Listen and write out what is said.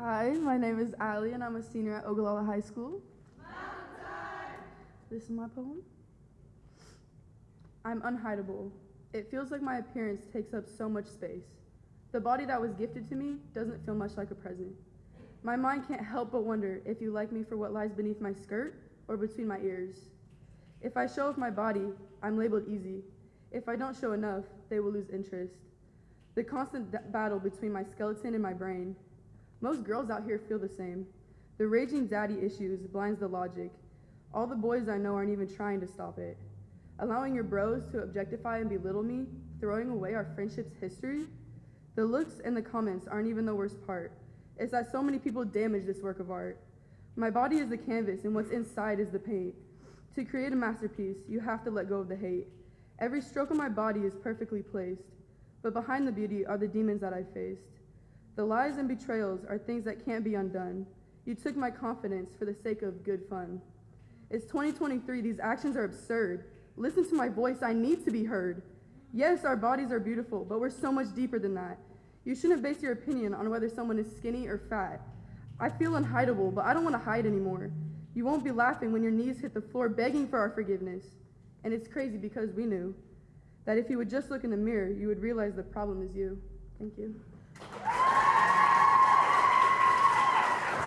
Hi, my name is Ali, and I'm a senior at Ogallala High School. This is my poem. I'm unhideable. It feels like my appearance takes up so much space. The body that was gifted to me doesn't feel much like a present. My mind can't help but wonder if you like me for what lies beneath my skirt or between my ears. If I show off my body, I'm labeled easy. If I don't show enough, they will lose interest. The constant battle between my skeleton and my brain. Most girls out here feel the same. The raging daddy issues blinds the logic. All the boys I know aren't even trying to stop it. Allowing your bros to objectify and belittle me, throwing away our friendship's history. The looks and the comments aren't even the worst part. It's that so many people damage this work of art. My body is the canvas, and what's inside is the paint. To create a masterpiece, you have to let go of the hate. Every stroke of my body is perfectly placed, but behind the beauty are the demons that I faced. The lies and betrayals are things that can't be undone. You took my confidence for the sake of good fun. It's 2023, these actions are absurd. Listen to my voice, I need to be heard. Yes, our bodies are beautiful, but we're so much deeper than that. You shouldn't base your opinion on whether someone is skinny or fat. I feel unhideable, but I don't want to hide anymore. You won't be laughing when your knees hit the floor begging for our forgiveness. And it's crazy because we knew that if you would just look in the mirror, you would realize the problem is you. Thank you.